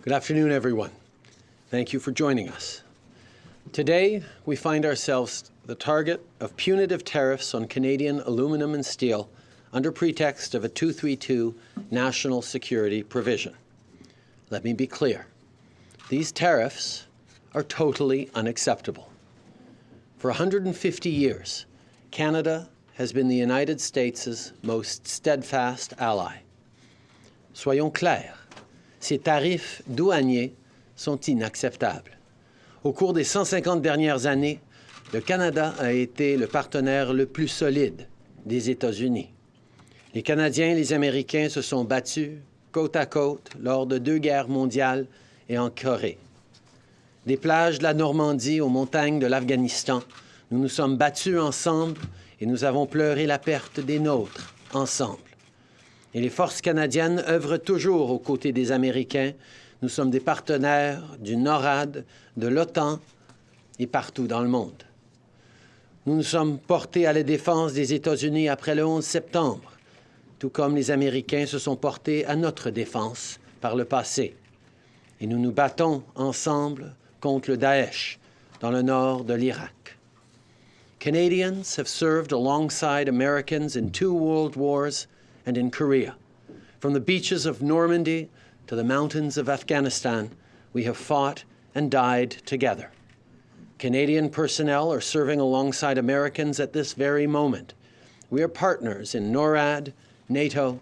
Good afternoon, everyone. Thank you for joining us. Today, we find ourselves the target of punitive tariffs on Canadian aluminum and steel under pretext of a 232 national security provision. Let me be clear. These tariffs are totally unacceptable. For 150 years, Canada has been the United States' most steadfast ally. Soyons clairs, ces tarifs douaniers sont inacceptables. Au cours des 150 dernières années, le Canada a été le partenaire le plus solide des États-Unis. Les Canadiens et les Américains se sont battus côte à côte lors de deux guerres mondiales et en Corée. Des plages de la Normandie aux montagnes de l'Afghanistan, nous nous sommes battus ensemble et nous avons pleuré la perte des nôtres ensemble. Et les forces canadiennes œuvrent toujours aux côtés des Américains. Nous sommes des partenaires du NORAD, de l'OTAN et partout dans le monde. Nous nous sommes portés à la défense des États-Unis après le 11 septembre, tout comme les Américains se sont portés à notre défense par le passé. Et nous nous battons ensemble contre le Daesh dans le nord de l'Irak. Canadians have served alongside Americans in two world wars and in Korea. From the beaches of Normandy to the mountains of Afghanistan, we have fought and died together. Canadian personnel are serving alongside Americans at this very moment. We are partners in NORAD, NATO,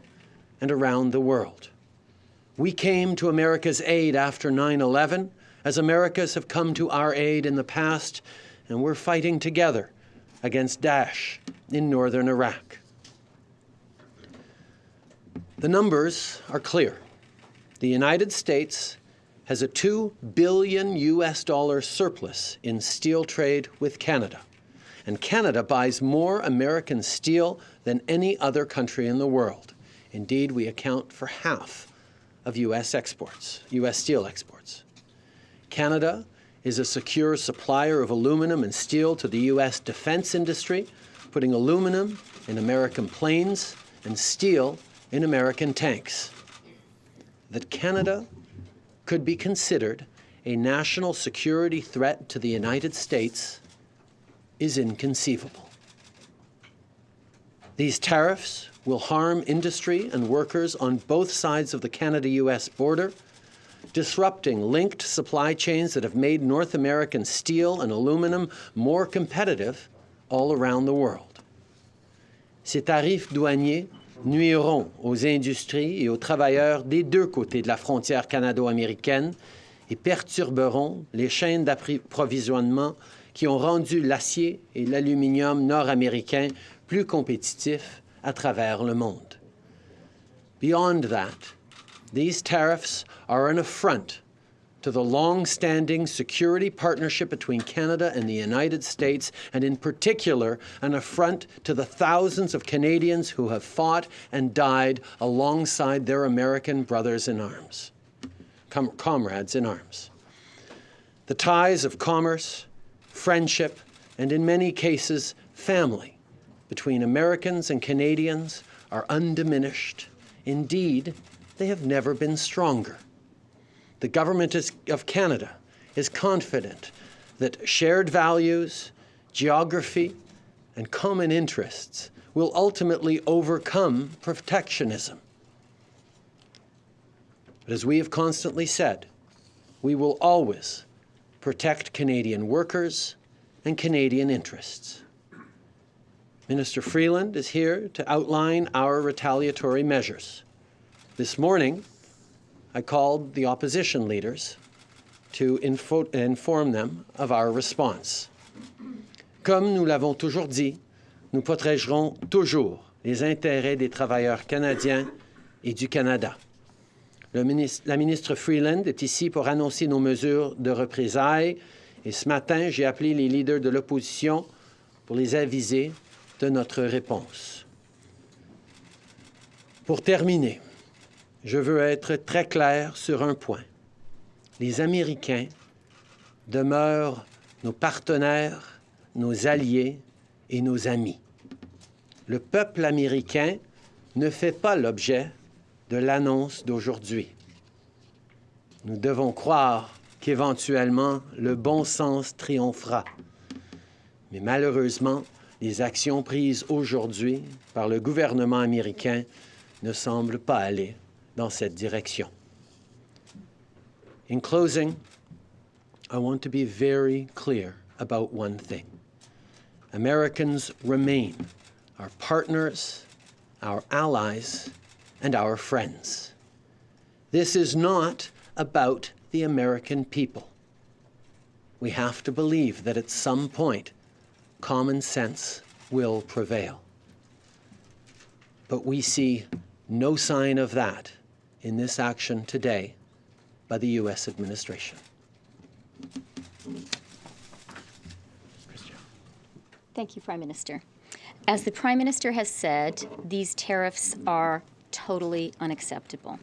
and around the world. We came to America's aid after 9 11, as Americas have come to our aid in the past, and we're fighting together against Daesh in northern Iraq. The numbers are clear. The United States has a 2 billion US dollar surplus in steel trade with Canada. And Canada buys more American steel than any other country in the world. Indeed, we account for half of US exports, US steel exports. Canada is a secure supplier of aluminum and steel to the U.S. defense industry, putting aluminum in American planes and steel in American tanks. That Canada could be considered a national security threat to the United States is inconceivable. These tariffs will harm industry and workers on both sides of the Canada-U.S. border disrupting linked supply chains that have made North American steel and aluminum more competitive all around the world. Ces tarifs douaniers nuiront aux industries et aux travailleurs des deux côtés de la frontière canado-américaine et perturberont les chaînes d'approvisionnement qui ont rendu l'acier et l'aluminium nord-américain plus compétitifs à travers le monde. Beyond that, these tariffs are an affront to the long-standing security partnership between Canada and the United States, and in particular, an affront to the thousands of Canadians who have fought and died alongside their American brothers in arms, com comrades in arms. The ties of commerce, friendship, and in many cases, family between Americans and Canadians are undiminished. Indeed, they have never been stronger. The government of Canada is confident that shared values, geography, and common interests will ultimately overcome protectionism. But as we have constantly said, we will always protect Canadian workers and Canadian interests. Minister Freeland is here to outline our retaliatory measures. This morning, I called the opposition leaders to inform them of our response. Comme nous l'avons toujours dit, nous protégerons toujours les intérêts des travailleurs canadiens et du Canada. La ministre Freeland est ici pour annoncer nos mesures de représailles et ce matin, j'ai appelé les leaders de l'opposition pour les aviser de notre réponse. Pour terminer, je veux être très clair sur un point. Les Américains demeurent nos partenaires, nos alliés et nos amis. Le peuple américain ne fait pas l'objet de l'annonce d'aujourd'hui. Nous devons croire qu'éventuellement le bon sens triomphera. Mais malheureusement, les actions prises aujourd'hui par le gouvernement américain ne semblent pas aller dans cette direction. In closing, I want to be very clear about one thing. Americans remain our partners, our allies, and our friends. This is not about the American people. We have to believe that at some point, common sense will prevail. But we see no sign of that in this action today by the U.S. administration. Thank you, Prime Minister. As the Prime Minister has said, these tariffs are totally unacceptable.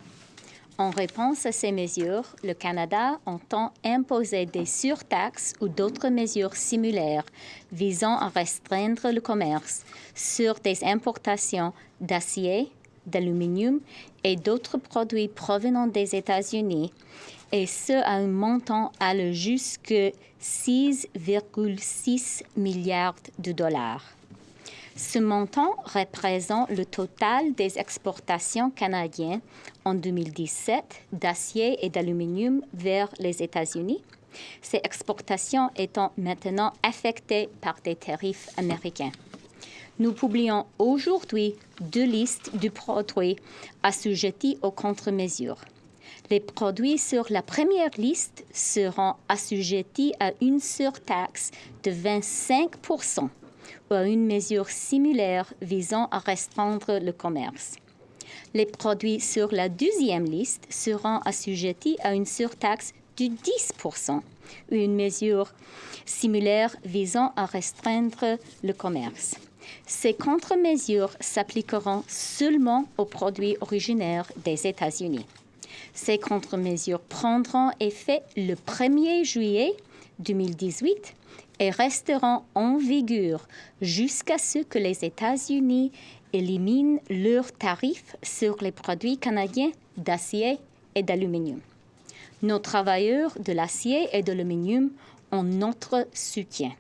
En réponse à ces mesures, le Canada entend imposer des surtaxes ou d'autres mesures similaires visant à restreindre le commerce sur des importations d'acier, d'aluminium et d'autres produits provenant des États-Unis, et ce à un montant allant jusqu'à 6,6 milliards de dollars. Ce montant représente le total des exportations canadiennes en 2017 d'acier et d'aluminium vers les États-Unis, ces exportations étant maintenant affectées par des tarifs américains. Nous publions aujourd'hui deux listes de produits assujettis aux contre-mesures. Les produits sur la première liste seront assujettis à une surtaxe de 25% ou à une mesure similaire visant à restreindre le commerce. Les produits sur la deuxième liste seront assujettis à une surtaxe de 10% ou une mesure similaire visant à restreindre le commerce. Ces contre-mesures s'appliqueront seulement aux produits originaires des États-Unis. Ces contre-mesures prendront effet le 1er juillet 2018 et resteront en vigueur jusqu'à ce que les États-Unis éliminent leurs tarifs sur les produits canadiens d'acier et d'aluminium. Nos travailleurs de l'acier et de l'aluminium ont notre soutien.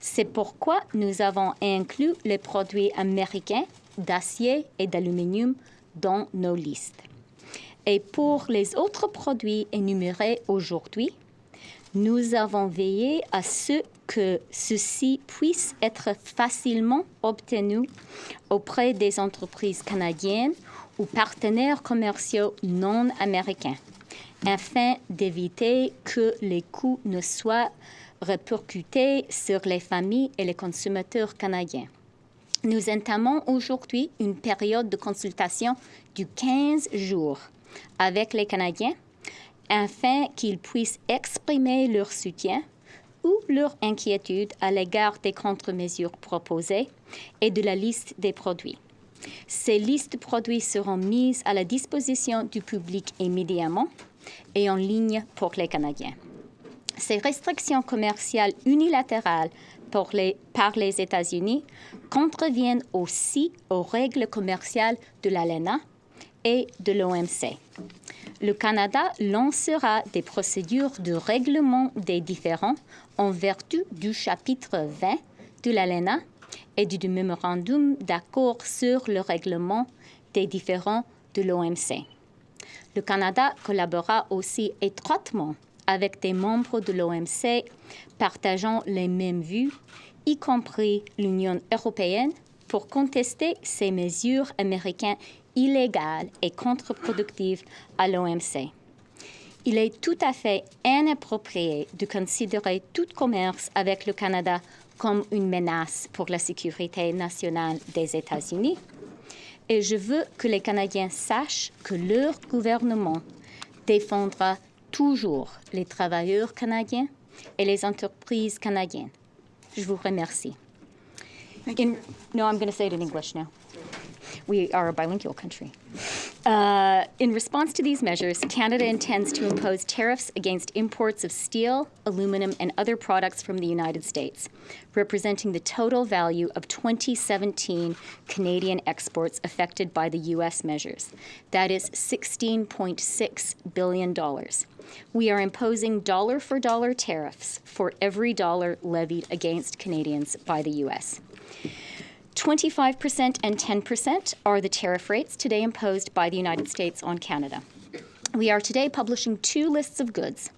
C'est pourquoi nous avons inclus les produits américains d'acier et d'aluminium dans nos listes. Et pour les autres produits énumérés aujourd'hui, nous avons veillé à ce que ceux-ci puissent être facilement obtenus auprès des entreprises canadiennes ou partenaires commerciaux non américains, afin d'éviter que les coûts ne soient répercutés sur les familles et les consommateurs canadiens. Nous entamons aujourd'hui une période de consultation de 15 jours avec les Canadiens afin qu'ils puissent exprimer leur soutien ou leur inquiétude à l'égard des contre-mesures proposées et de la liste des produits. Ces listes de produits seront mises à la disposition du public immédiatement et en ligne pour les Canadiens. Ces restrictions commerciales unilatérales les, par les États-Unis contreviennent aussi aux règles commerciales de l'ALENA et de l'OMC le Canada lancera des procédures de règlement des différends en vertu du chapitre 20 de l'ALENA et du mémorandum d'accord sur le règlement des différends de l'OMC. Le Canada collaborera aussi étroitement avec des membres de l'OMC partageant les mêmes vues, y compris l'Union européenne, pour contester ces mesures américaines illégale et contre-productive à l'OMC. Il est tout à fait inapproprié de considérer tout commerce avec le Canada comme une menace pour la sécurité nationale des États-Unis. Et je veux que les Canadiens sachent que leur gouvernement défendra toujours les travailleurs canadiens et les entreprises canadiennes. Je vous remercie. In, no, I'm going to say it in English now. We are a bilingual country. Uh, in response to these measures, Canada intends to impose tariffs against imports of steel, aluminum, and other products from the United States, representing the total value of 2017 Canadian exports affected by the U.S. measures. That is $16.6 billion. We are imposing dollar for dollar tariffs for every dollar levied against Canadians by the U.S. 25% and 10% are the tariff rates today imposed by the United States on Canada. We are today publishing two lists of goods.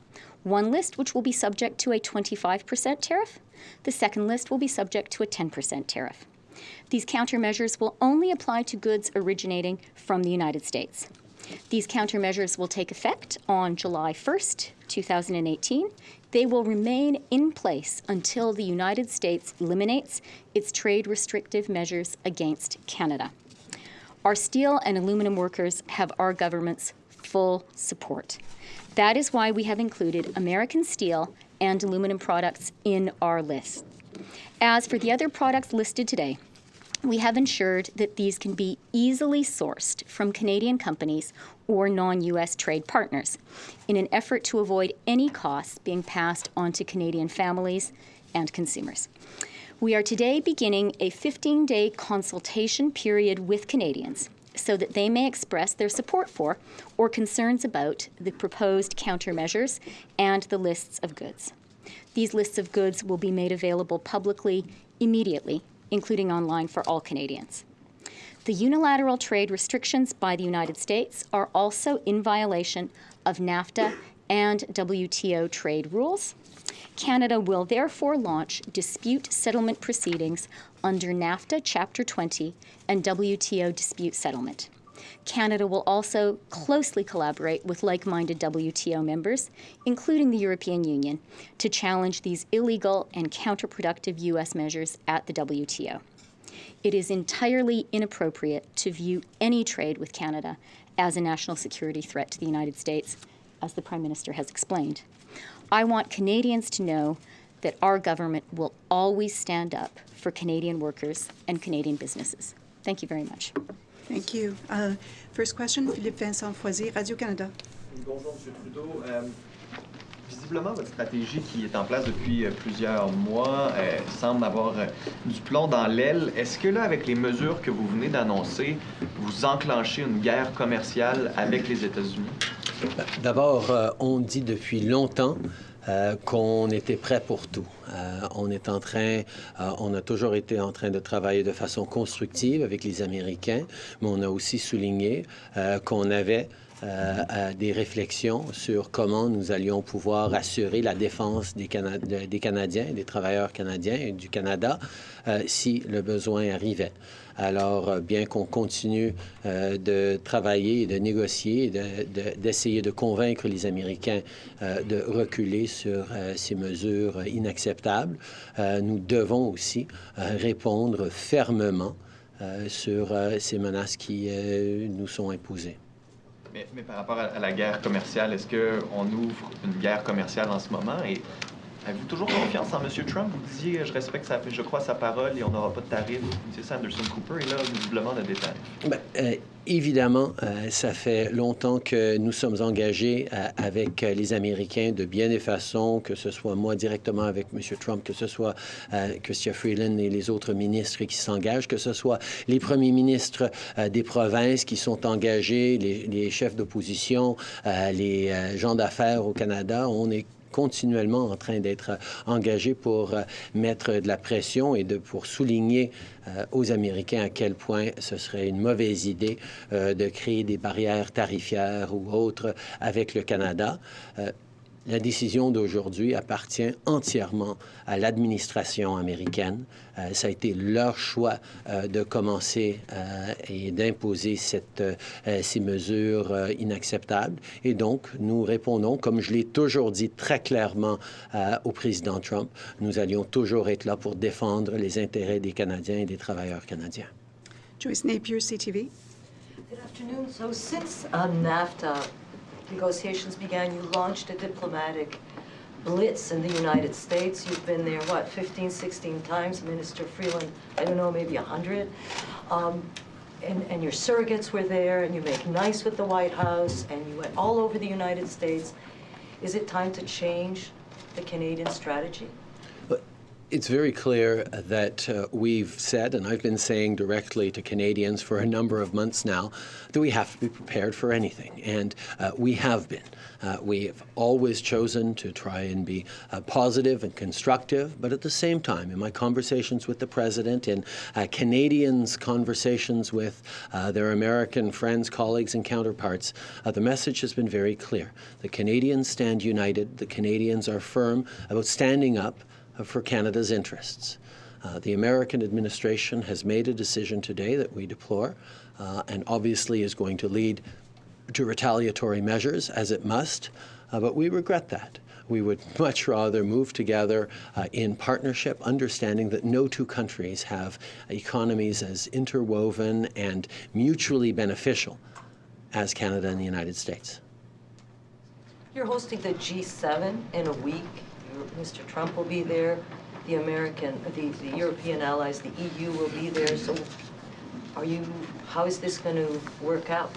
One list which will be subject to a 25% tariff. The second list will be subject to a 10% tariff. These countermeasures will only apply to goods originating from the United States. These countermeasures will take effect on July 1st, 2018. They will remain in place until the United States eliminates its trade restrictive measures against Canada. Our steel and aluminum workers have our government's full support. That is why we have included American steel and aluminum products in our list. As for the other products listed today, we have ensured that these can be easily sourced from Canadian companies or non US trade partners in an effort to avoid any costs being passed on to Canadian families and consumers. We are today beginning a 15 day consultation period with Canadians so that they may express their support for or concerns about the proposed countermeasures and the lists of goods. These lists of goods will be made available publicly immediately including online for all Canadians. The unilateral trade restrictions by the United States are also in violation of NAFTA and WTO trade rules. Canada will therefore launch dispute settlement proceedings under NAFTA Chapter 20 and WTO dispute settlement. Canada will also closely collaborate with like minded WTO members, including the European Union, to challenge these illegal and counterproductive U.S. measures at the WTO. It is entirely inappropriate to view any trade with Canada as a national security threat to the United States, as the Prime Minister has explained. I want Canadians to know that our government will always stand up for Canadian workers and Canadian businesses. Thank you very much. Thank you. Uh, first question, Philippe Vincent Foisy, Radio-Canada. Bonjour, M. Trudeau. Euh, visiblement, votre stratégie qui est en place depuis euh, plusieurs mois euh, semble avoir euh, du plomb dans l'aile. Est-ce que là, avec les mesures que vous venez d'annoncer, vous enclenchez une guerre commerciale avec les États-Unis? D'abord, euh, on dit depuis longtemps qu'on était prêt pour tout. On est en train, on a toujours été en train de travailler de façon constructive avec les Américains, mais on a aussi souligné qu'on avait euh, des réflexions sur comment nous allions pouvoir assurer la défense des, Cana des Canadiens, des travailleurs canadiens et du Canada euh, si le besoin arrivait. Alors, euh, bien qu'on continue de travailler de négocier, d'essayer de, convaincre les Américains de reculer sur ces mesures inacceptables, nous devons aussi répondre fermement sur ces menaces qui nous sont imposées. Mais, mais, par rapport à la guerre commerciale, est-ce qu'on ouvre une guerre commerciale en ce moment? Et Avez-vous toujours confiance en M. Trump? Vous disiez, je respecte, sa, je crois sa parole et on n'aura pas de tarifs. C'est ça, Anderson Cooper, et là, visiblement, on a des tarifs. Bien, euh, évidemment, euh, ça fait longtemps que nous sommes engagés euh, avec les Américains de bien des façons, que ce soit moi directement avec M. Trump, que ce soit Chrystia Freeland et les autres ministres qui s'engagent, que ce soit les premiers ministres des provinces qui sont engagés, les, les chefs d'opposition, les gens d'affaires au Canada. On est continuellement en train d'être engagé pour euh, mettre de la pression et pour souligner euh, aux Américains à quel point ce serait une mauvaise idée euh, de créer des barrières tarifaires ou autres avec le Canada. La décision d'aujourd'hui appartient entièrement à l'administration américaine. Euh, ça a été leur choix euh, de commencer euh, et d'imposer euh, ces mesures euh, inacceptables. Et donc, nous répondons, comme je l'ai toujours dit très clairement euh, au président Trump, nous allions toujours être là pour défendre les intérêts des Canadiens et des travailleurs canadiens. Joyce Napier, CTV. Good afternoon. So since uh, NAFTA negotiations began, you launched a diplomatic blitz in the United States. You've been there, what, 15, 16 times, Minister Freeland, I don't know, maybe 100. Um, and, and your surrogates were there, and you make nice with the White House, and you went all over the United States. Is it time to change the Canadian strategy? It's very clear that uh, we've said, and I've been saying directly to Canadians for a number of months now, that we have to be prepared for anything. And uh, we have been. Uh, we have always chosen to try and be uh, positive and constructive, but at the same time, in my conversations with the President, in uh, Canadians' conversations with uh, their American friends, colleagues, and counterparts, the message has been very clear. The Canadians stand united. The Canadians are firm about standing up for Canada's interests. Uh, the American administration has made a decision today that we deplore uh, and obviously is going to lead to retaliatory measures, as it must, uh, but we regret that. We would much rather move together uh, in partnership, understanding that no two countries have economies as interwoven and mutually beneficial as Canada and the United States. You're hosting the G7 in a week. Mr. Trump will be there, the American, the, the European allies, the EU will be there. So are you, how is this going to work out?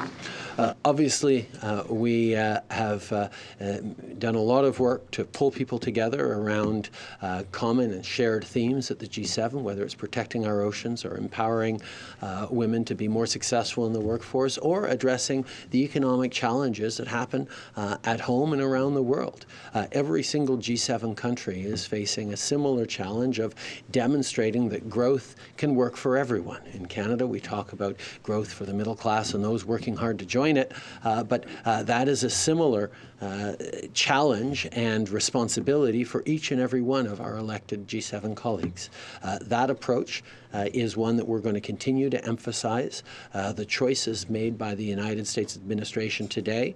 Uh, obviously, uh, we uh, have uh, uh, done a lot of work to pull people together around uh, common and shared themes at the G7, whether it's protecting our oceans or empowering women to be more successful in the workforce or addressing the economic challenges that happen at home and around the world. every single G7 country is facing a similar challenge of demonstrating that growth can work for everyone. In Canada, we talk about growth for the middle class and those working hard to join it, uh, but uh, that is a similar uh, challenge and responsibility for each and every one of our elected G7 colleagues. Uh, that approach uh, is one that we're going to continue to emphasize. Uh, the choices made by the United States administration today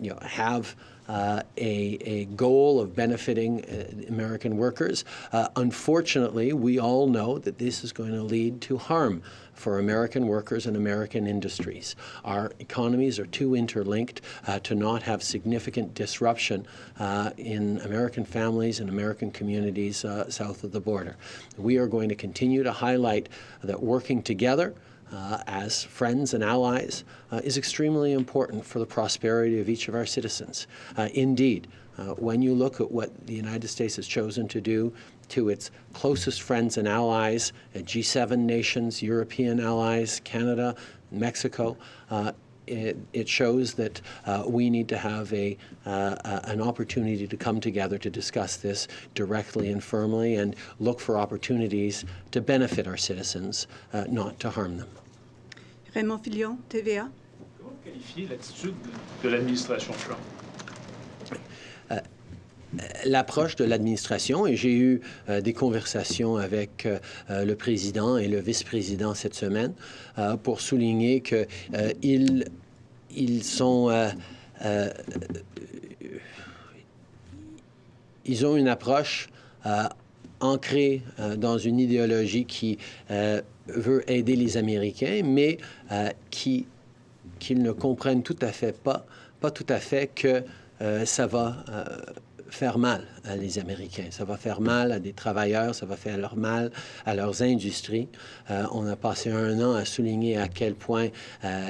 you know, have uh, a, a, goal of benefiting uh, American workers. Uh, unfortunately, we all know that this is going to lead to harm for American workers and American industries. Our economies are too interlinked uh, to not have significant disruption uh, in American families and American communities uh, south of the border. We are going to continue to highlight that working together uh, as friends and allies uh, is extremely important for the prosperity of each of our citizens. Uh, indeed, when you look at what the United States has chosen to do to its closest friends and allies, uh, G7 nations, European allies, Canada, Mexico. Uh, it, it, shows that uh, we need to have a, uh, an opportunity to come together to discuss this directly and firmly and look for opportunities to benefit our citizens, uh, not to harm them. Raymond Filion, TVA. Comment qualifier l'attitude de l'administration Trump? L'approche de l'administration. Et j'ai eu euh, des conversations avec euh, euh, le président et le vice-président cette semaine pour souligner qu'ils ils sont ils ont une approche ancrée dans une idéologie qui veut aider les Américains, mais qui qu'ils ne comprennent tout à fait pas, pas tout à fait que ça va faire mal à les Américains. Ça va faire mal à des travailleurs, ça va faire leur mal à leurs industries. Euh, on a passé un an à souligner à quel point euh,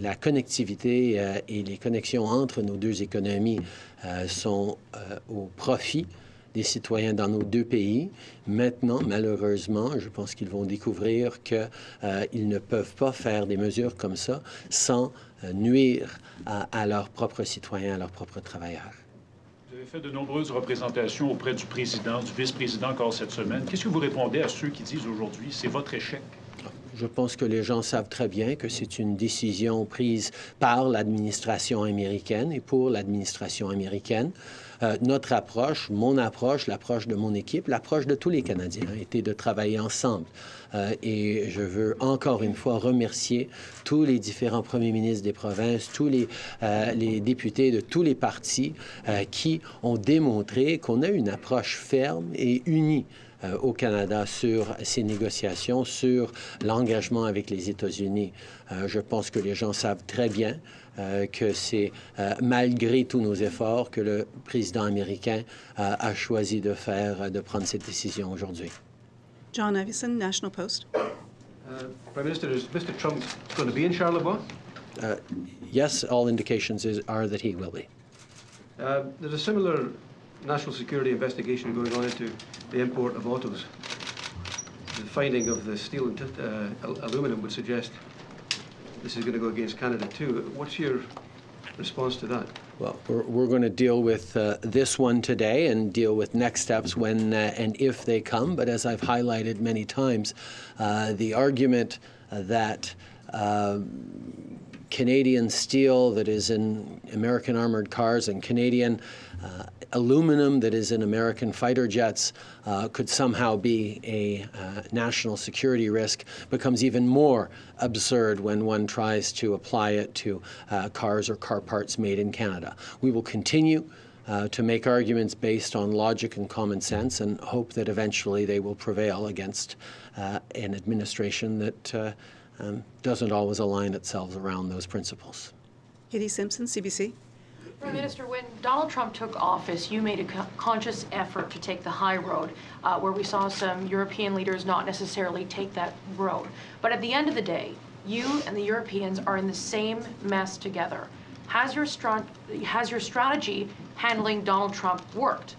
la connectivité euh, et les connexions entre nos deux économies sont au profit des citoyens dans nos deux pays. Maintenant, malheureusement, je pense qu'ils vont découvrir qu'ils ne peuvent pas faire des mesures comme ça sans nuire à leurs propres citoyens, à leurs propres travailleurs fait de nombreuses représentations auprès du président, du vice-président encore cette semaine. Qu'est-ce que vous répondez à ceux qui disent aujourd'hui c'est votre échec? Je pense que les gens savent très bien que c'est une décision prise par l'administration américaine et pour l'administration américaine. Euh, notre approche, mon approche, l'approche de mon équipe, l'approche de tous les Canadiens a été de travailler ensemble. Euh, et je veux encore une fois remercier tous les différents premiers ministres des provinces, tous les, euh, les députés de tous les partis qui ont démontré qu'on a une approche ferme et unie au Canada sur ces négociations, sur l'engagement avec les États-Unis. je pense que les gens savent très bien euh, que c'est euh, malgré tous nos efforts que le président américain euh, a choisi de faire, de prendre cette décision aujourd'hui. John Iveson, National Post. Uh, Prime Minister, is Mr. Trump going to be in Charleroi? Uh, Yes, all indications is- are that he will be. Uh, There's a similar national security investigation going on into the import of autos. The finding of the steel and uh, al- aluminum would suggest this is going to go against Canada too. What's your response to that? Well, we're, we're going to deal with uh, this one today and deal with next steps when uh, and if they come. But as I've highlighted many times, uh, the argument that uh, Canadian steel that is in American armored cars and Canadian uh, aluminum that is in American fighter jets uh, could somehow be a uh, national security risk becomes even more absurd when one tries to apply it to uh, cars or car parts made in Canada. We will continue uh, to make arguments based on logic and common sense and hope that eventually they will prevail against uh, an administration that uh, um, doesn't always align itself around those principles. Katie Simpson, CBC. Prime Minister, when Donald Trump took office, you made a co- conscious effort to take the high road, uh, where we saw some European leaders not necessarily take that road. But at the end of the day, you and the Europeans are in the same mess together. Has your, strat- has your strategy handling Donald Trump worked?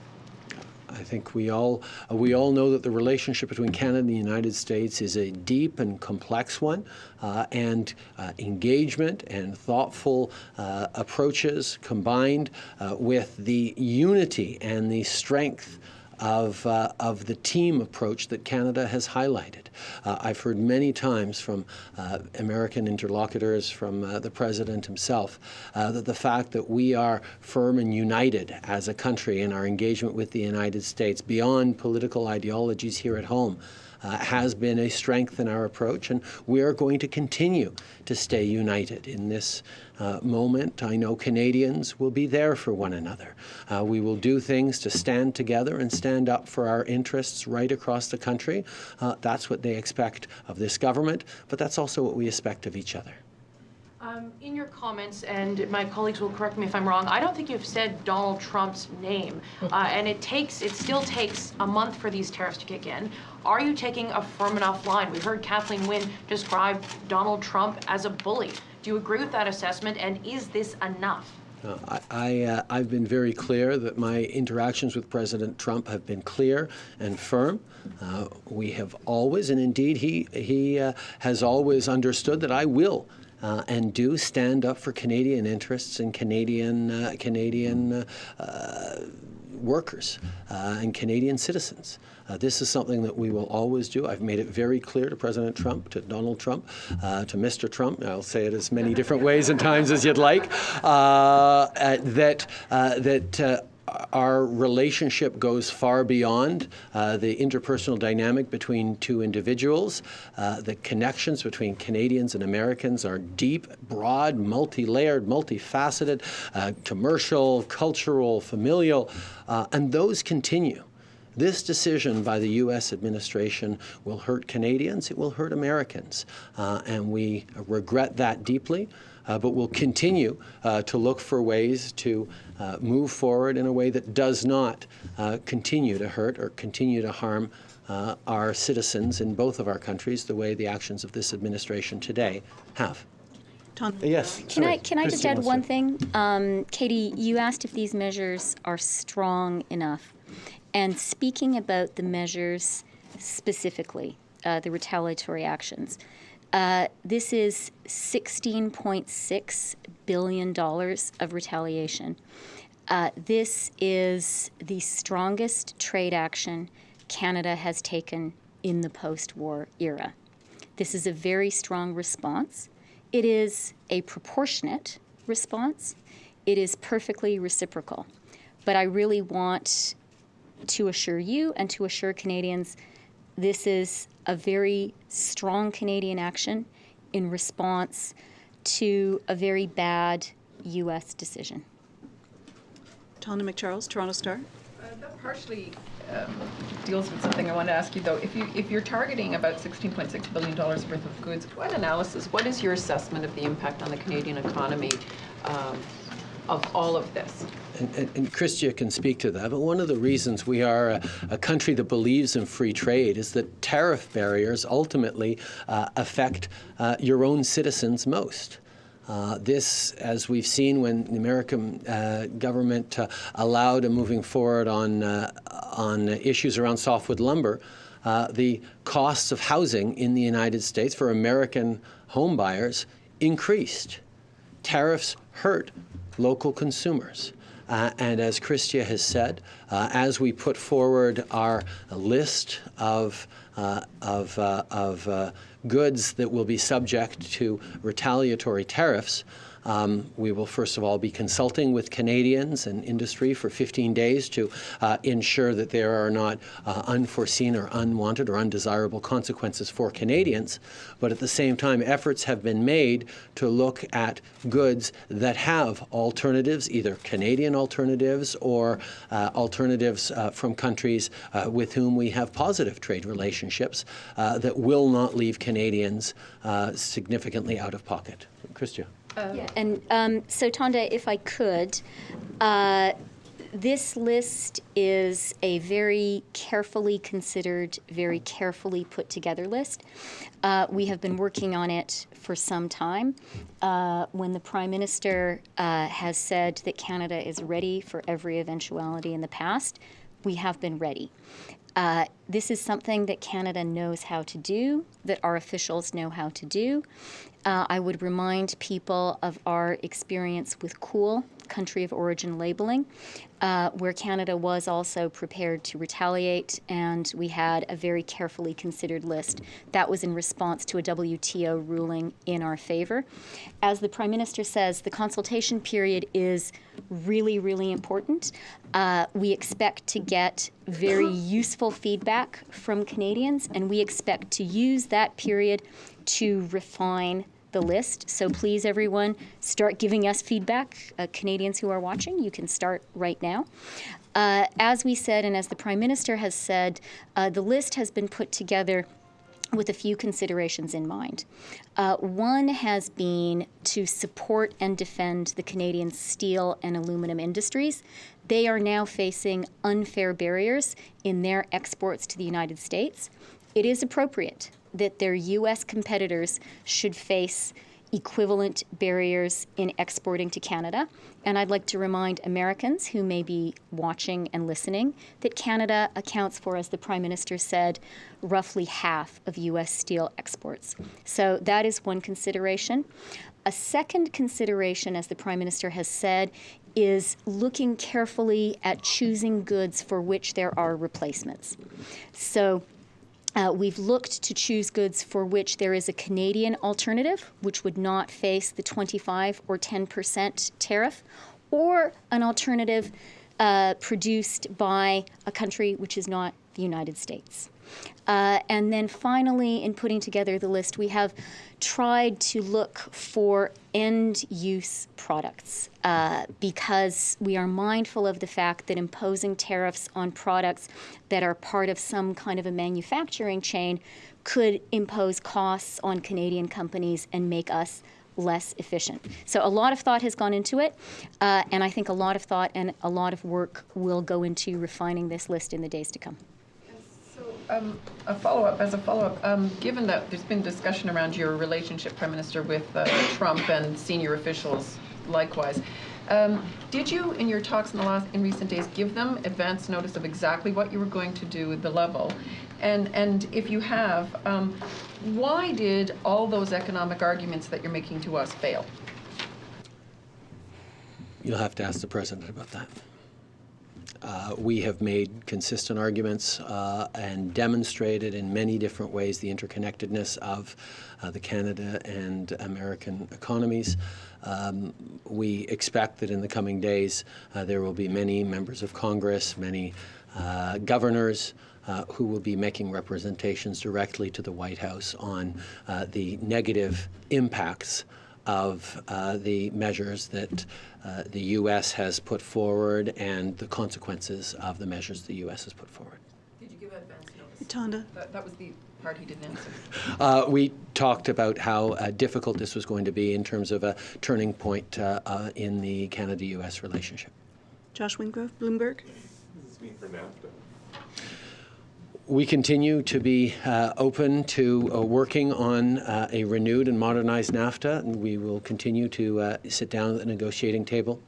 I think we all uh, we all know that the relationship between Canada and the United States is a deep and complex one, uh, and uh, engagement and thoughtful uh, approaches combined uh, with the unity and the strength of, uh, of the team approach that Canada has highlighted. Uh, I've heard many times from uh, American interlocutors, from uh, the President himself, uh, that the fact that we are firm and united as a country in our engagement with the United States beyond political ideologies here at home uh, has been a strength in our approach, and we are going to continue to stay united in this uh, moment. I know Canadians will be there for one another. Uh, we will do things to stand together and stand up for our interests right across the country. Uh, that's what they expect of this government, but that's also what we expect of each other. Um, in your comments, and my colleagues will correct me if I'm wrong, I don't think you've said Donald Trump's name. Uh, and it takes, it still takes a month for these tariffs to kick in. Are you taking a firm enough line? We heard Kathleen Wynne describe Donald Trump as a bully. Do you agree with that assessment? And is this enough? Uh, I, I, uh, I've been very clear that my interactions with President Trump have been clear and firm. Uh, we have always, and indeed he, he uh, has always understood that I will uh, and do stand up for Canadian interests and Canadian, uh, Canadian uh, uh, workers uh, and Canadian citizens. This is something that we will always do. I've made it very clear to President Trump, to Donald Trump, to Mr. Trump. I'll say it as many different ways and times as you'd like. That that. Our relationship goes far beyond uh, the interpersonal dynamic between two individuals. Uh, the connections between Canadians and Americans are deep, broad, multi layered, multifaceted, uh, commercial, cultural, familial, uh, and those continue. This decision by the U.S. administration will hurt Canadians, it will hurt Americans, uh, and we regret that deeply. Uh, but we'll continue to look for ways to uh, move forward in a way that does not uh, continue to hurt or continue to harm uh, our citizens in both of our countries the way the actions of this administration today have. Tom. Yes. Can I, can I just add one thing? Um, Katie, you asked if these measures are strong enough. And speaking about the measures specifically, uh, the retaliatory actions, uh, this is $16.6 billion of retaliation. Uh, this is the strongest trade action Canada has taken in the post war era. This is a very strong response. It is a proportionate response. It is perfectly reciprocal. But I really want to assure you and to assure Canadians this is a very strong Canadian action in response to a very bad U.S. decision. Tonda MacCharles, Toronto Star. Uh, That partially um, deals with something I want to ask you, though. If you, if you're targeting about $16.6 billion worth of goods, what analysis, what is your assessment of the impact on the Canadian economy um, of all of this? And, and, and Chrystia can speak to that, but one of the reasons we are a, a country that believes in free trade is that tariff barriers ultimately uh, affect uh, your own citizens most. Uh, this, as we've seen when the American uh, government uh, allowed a moving forward on, uh, on issues around softwood lumber, uh, the costs of housing in the United States for American home buyers increased. Tariffs hurt local consumers. Uh, and as Chrystia has said, uh, as we put forward our list of, uh, of, uh, of uh, goods that will be subject to retaliatory tariffs, um, we will first of all be consulting with Canadians and industry for 15 days to uh, ensure that there are not uh, unforeseen or unwanted or undesirable consequences for Canadians. But at the same time, efforts have been made to look at goods that have alternatives, either Canadian alternatives or uh, alternatives uh, from countries uh, with whom we have positive trade relationships uh, that will not leave Canadians significantly out of pocket. Yeah, and um, so Tonda, if I could, uh, this list is a very carefully considered, very carefully put together list. Uh, we have been working on it for some time. Uh, when the Prime Minister uh, has said that Canada is ready for every eventuality in the past, we have been ready. This is something that Canada knows how to do, that our officials know how to do. Uh, I would remind people of our experience with COOL, country of origin labeling, uh, where Canada was also prepared to retaliate, and we had a very carefully considered list. That was in response to a WTO ruling in our favor. As the Prime Minister says, the consultation period is really, really important. Uh, we expect to get very useful feedback from Canadians, and we expect to use that period to refine the list. So please, everyone, start giving us feedback. Uh, Canadians who are watching, you can start right now. Uh, as we said, and as the Prime Minister has said, uh, the list has been put together with a few considerations in mind. Uh, one has been to support and defend the Canadian steel and aluminum industries. They are now facing unfair barriers in their exports to the United States. It is appropriate that their U.S. competitors should face equivalent barriers in exporting to Canada. And I'd like to remind Americans who may be watching and listening that Canada accounts for, as the Prime Minister said, roughly half of U.S. steel exports. So that is one consideration. A second consideration, as the Prime Minister has said, is looking carefully at choosing goods for which there are replacements. So uh, we've looked to choose goods for which there is a Canadian alternative, which would not face the 25 or 10 percent tariff, or an alternative uh, produced by a country which is not the United States. Uh, and then finally, in putting together the list, we have tried to look for end use products uh, because we are mindful of the fact that imposing tariffs on products that are part of some kind of a manufacturing chain could impose costs on Canadian companies and make us less efficient. So a lot of thought has gone into it, uh, and I think a lot of thought and a lot of work will go into refining this list in the days to come. Um, a follow-up, as a follow-up, um, given that there's been discussion around your relationship, Prime Minister, with uh, Trump and senior officials likewise, um, did you, in your talks in the last, in recent days, give them advance notice of exactly what you were going to do at the level? And, and if you have, um, why did all those economic arguments that you're making to us fail? You'll have to ask the President about that. Uh, we have made consistent arguments uh, and demonstrated in many different ways the interconnectedness of uh, the Canada and American economies. Um, we expect that in the coming days uh, there will be many members of Congress, many uh, governors, uh, who will be making representations directly to the White House on the negative impacts of uh, the measures that uh, the U.S. has put forward and the consequences of the measures the U.S. has put forward. Did you give advance notice? Tonda? That, that was the part he didn't answer. Uh, we talked about how uh, difficult this was going to be in terms of a turning point uh, uh, in the Canada-U.S. relationship. Josh Wingrove, Bloomberg? What does this mean for NAFTA? We continue to be uh, open to uh, working on uh, a renewed and modernized NAFTA, and we will continue to uh, sit down at the negotiating table.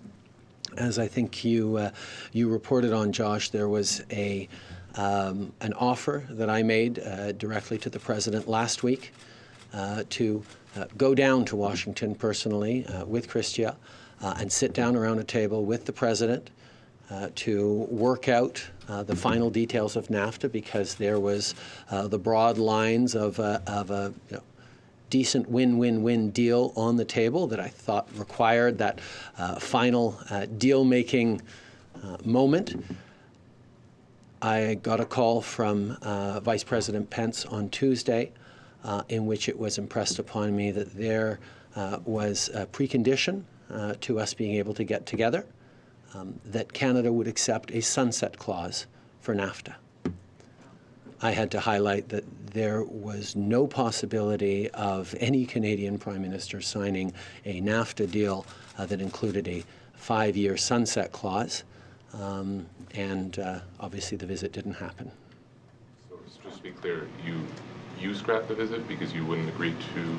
As I think you uh, you reported on, Josh, there was a um, an offer that I made uh, directly to the president last week to go down to Washington personally with Chrystia and sit down around a table with the president uh, to work out uh, the final details of NAFTA because there was uh, the broad lines of a, of a you know, decent win-win-win deal on the table that I thought required that uh, final uh, deal-making uh, moment. I got a call from Vice President Pence on Tuesday in which it was impressed upon me that there was a precondition to us being able to get together, um, that Canada would accept a sunset clause for NAFTA. I had to highlight that there was no possibility of any Canadian Prime Minister signing a NAFTA deal uh, that included a five-year sunset clause. Um, and uh, obviously the visit didn't happen. So just to be clear, you you scrapped the visit because you wouldn't agree to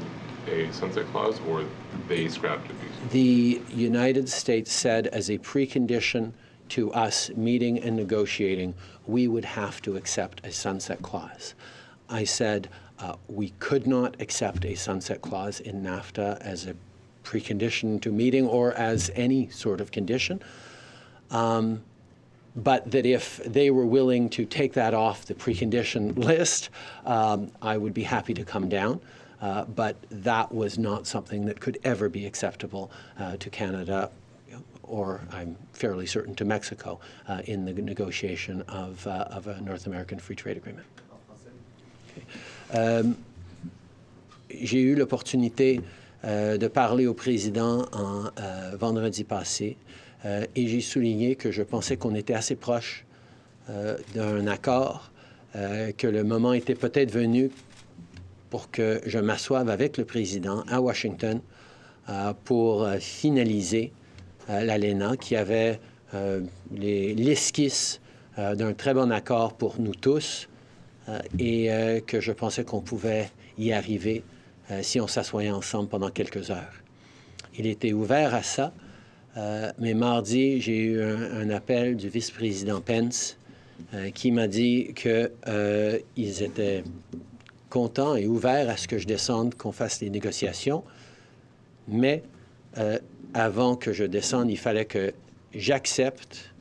a sunset clause, or they scrapped it The United States said as a precondition to us meeting and negotiating, we would have to accept a sunset clause. I said uh, we could not accept a sunset clause in NAFTA as a precondition to meeting or as any sort of condition. Um, but that if they were willing to take that off the precondition list, um, I would be happy to come down. Uh, but that was not something that could ever be acceptable uh, to Canada, or I'm fairly certain to Mexico, uh, in the negotiation of, uh, of a North American Free Trade Agreement. Um, J'ai eu l'opportunité euh, de parler au président en euh, vendredi passé euh, et j'ai souligné que je pensais qu'on était assez proche euh, d'un accord, euh, que le moment était peut-être venu pour que je m'assoive avec le président à Washington euh, pour euh, finaliser euh, l'ALENA qui avait euh, les- l'esquisse euh, d'un très bon accord pour nous tous euh, et euh, que je pensais qu'on pouvait y arriver euh, si on s'assoyait ensemble pendant quelques heures. Il était ouvert à ça, euh, mais mardi, j'ai eu un, appel du vice-président Pence euh, qui m'a dit qu'ils étaient contents et ouverts à ce que je descende, qu'on fasse les négociations, mais euh, avant que je descende, il fallait que j'accepte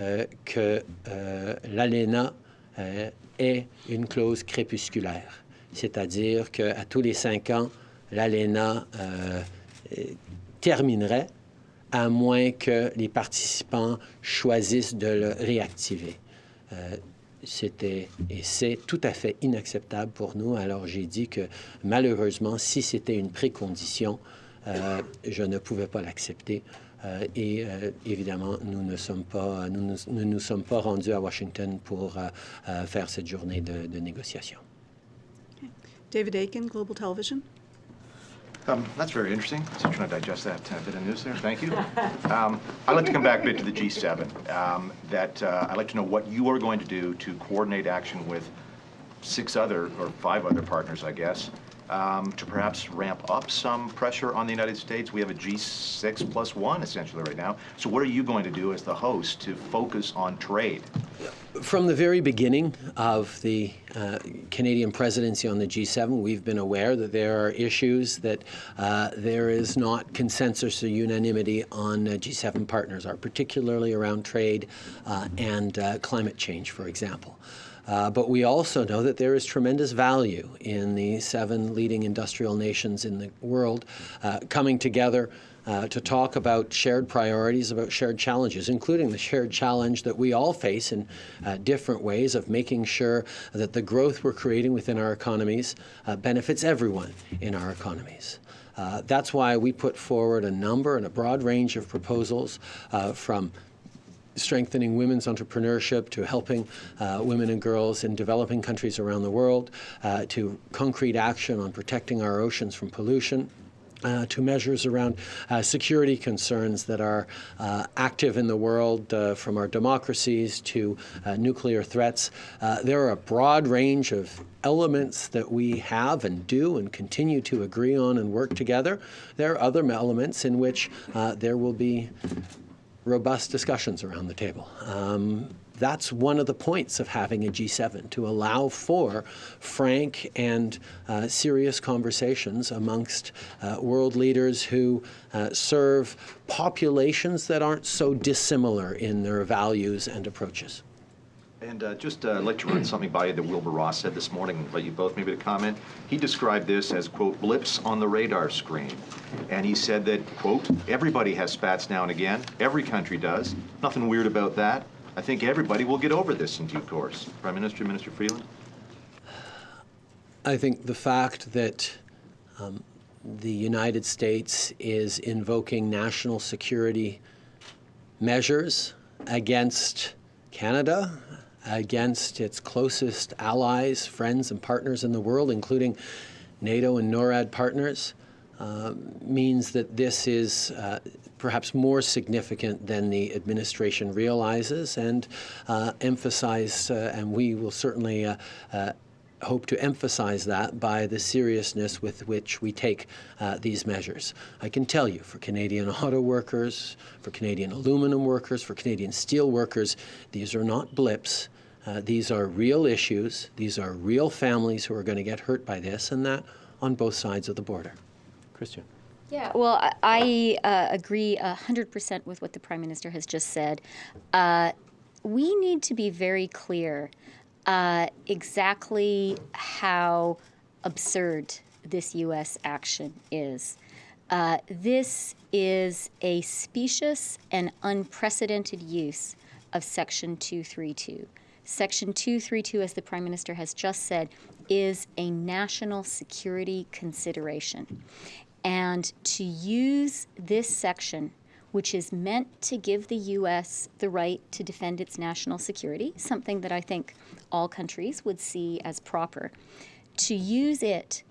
euh, que euh, l'ALENA euh, ait une clause crépusculaire, c'est-à-dire qu'à tous les cinq ans, l'ALENA terminerait à moins que les participants choisissent de le réactiver. C'était et c'est tout à fait inacceptable pour nous. Alors j'ai dit que malheureusement, si c'était une précondition, euh, je ne pouvais pas l'accepter. Euh, et euh, évidemment, nous ne sommes pas, nous nous, nous sommes pas rendus à Washington pour faire cette journée de, de négociation. David Aiken, Global Television? Um, That's very interesting. Still trying to digest that uh, bit of news there. Thank you. Um, I'd like to come back a bit to the G7. Um, That, uh, I'd like to know what you are going to do to coordinate action with six other, or five other partners, I guess, um, to perhaps ramp up some pressure on the United States. We have a G6 plus one essentially right now. So what are you going to do as the host to focus on trade? From the very beginning of the uh, Canadian presidency on the G7, we've been aware that there are issues that uh, there is not consensus or unanimity on uh, G7 partners are, particularly around trade uh, and uh, climate change, for example. Uh, but we also know that there is tremendous value in the seven leading industrial nations in the world uh, coming together uh, to talk about shared priorities, about shared challenges, including the shared challenge that we all face in uh, different ways of making sure that the growth we're creating within our economies uh, benefits everyone in our economies. Uh, that's why we put forward a number and a broad range of proposals uh, from strengthening women's entrepreneurship, to helping uh, women and girls in developing countries around the world, uh, to concrete action on protecting our oceans from pollution. Uh, to measures around uh, security concerns that are uh, active in the world, uh, from our democracies to uh, nuclear threats. Uh, there are a broad range of elements that we have and do and continue to agree on and work together. There are other elements in which there will be robust discussions around the table. Um, that's one of the points of having a G7, to allow for frank and uh, serious conversations amongst uh, world leaders who uh, serve populations that aren't so dissimilar in their values and approaches. And uh, just uh, like to run something by you that Wilbur Ross said this morning, invite you both maybe to comment. He described this as, quote, blips on the radar screen. And he said that, quote, everybody has spats now and again. Every country does. Nothing weird about that. I think everybody will get over this in due course. Prime Minister, Minister Freeland? I think the fact that um, the United States is invoking national security measures against Canada, against its closest allies, friends, and partners in the world, including NATO and NORAD partners, uh, means that this is uh, perhaps more significant than the administration realizes and uh, emphasize, uh, and we will certainly uh, uh, hope to emphasize that by the seriousness with which we take these measures. I can tell you, for Canadian auto workers, for Canadian aluminum workers, for Canadian steel workers, these are not blips. Uh, these are real issues. These are real families who are going to get hurt by this, and that on both sides of the border. Chrystia. Yeah, well, I, I uh, agree 100% with what the Prime Minister has just said. Uh, we need to be very clear uh, exactly how absurd this U.S. action is. Uh, this is a specious and unprecedented use of Section 232. Section 232, as the Prime Minister has just said, is a national security consideration. And to use this section, which is meant to give the U.S. the right to defend its national security, something that I think all countries would see as proper, to use it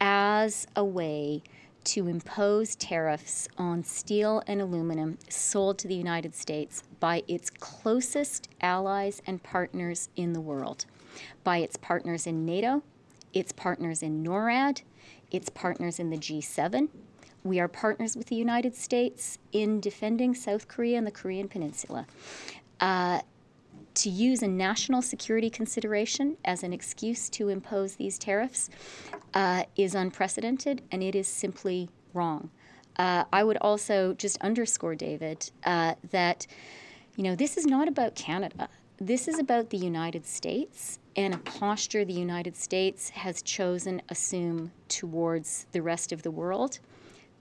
as a way to impose tariffs on steel and aluminum sold to the United States by its closest allies and partners in the world, by its partners in NATO, its partners in NORAD, its partners in the G7. We are partners with the United States in defending South Korea and the Korean Peninsula. Uh, to use a national security consideration as an excuse to impose these tariffs uh, is unprecedented and it is simply wrong. Uh, I would also just underscore, David, uh, that you know this is not about Canada. This is about the United States and a posture the United States has chosen assume towards the rest of the world,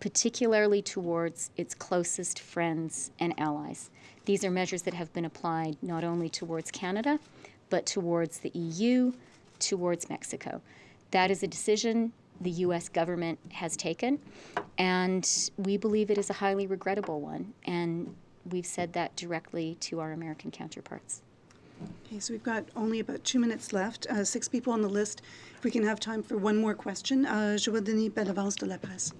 particularly towards its closest friends and allies. These are measures that have been applied not only towards Canada, but towards the EU, towards Mexico. That is a decision the U.S. government has taken, and we believe it is a highly regrettable one. And we've said that directly to our American counterparts. Okay, so we've got only about two minutes left, uh, six people on the list. If we can have time for one more question, uh, vais donner Bellavance de la presse.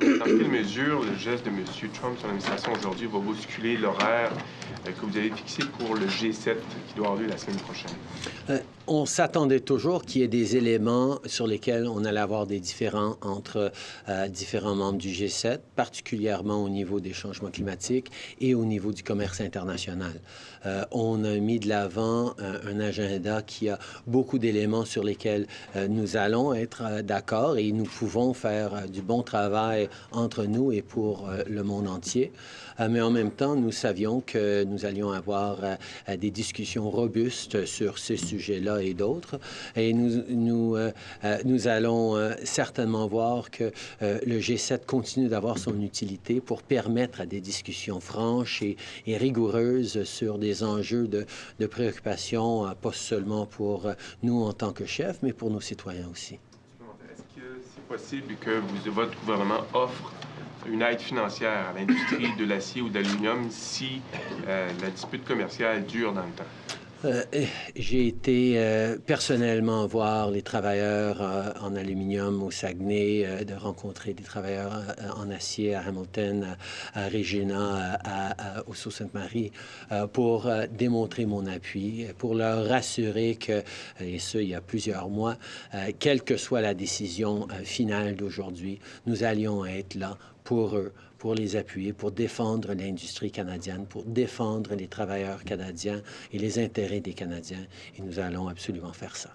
Dans quelle mesure le geste de M. Trump, son administration aujourd'hui, va bousculer l'horaire euh, que vous avez fixé pour le G7 qui doit avoir lieu la semaine prochaine? Euh, on s'attendait toujours qu'il y ait des éléments sur lesquels on allait avoir des différends entre euh, différents membres du G7, particulièrement au niveau des changements climatiques et au niveau du commerce international. Euh, on a mis de l'avant un, un, agenda qui a beaucoup d'éléments sur lesquels euh, nous allons être euh, d'accord et nous pouvons faire euh, du bon travail entre nous et pour le monde entier. mais en même temps, nous savions que nous allions avoir des discussions robustes sur ces sujets-là et d'autres. Et nous, nous, euh, euh, nous allons euh, certainement voir que le G7 continue d'avoir son utilité pour permettre à des discussions franches et, rigoureuses sur des enjeux de, préoccupation, pas seulement pour nous en tant que chefs, mais pour nos citoyens aussi. Est-ce que c'est possible que votre gouvernement offre une aide financière à l'industrie de l'acier ou de l'aluminium si la dispute commerciale dure dans le temps? Euh, J'ai été euh, personnellement voir les travailleurs euh, en aluminium au Saguenay, de rencontrer des travailleurs en acier à Hamilton, à, Regina, à, au Sault-Sainte-Marie, pour démontrer mon appui, pour leur rassurer que, et ce, il y a plusieurs mois, quelle que soit la décision finale d'aujourd'hui, nous allions être là pour eux, pour les appuyer, pour défendre l'industrie canadienne, pour défendre les travailleurs canadiens et les intérêts des Canadiens. Et nous allons absolument faire ça.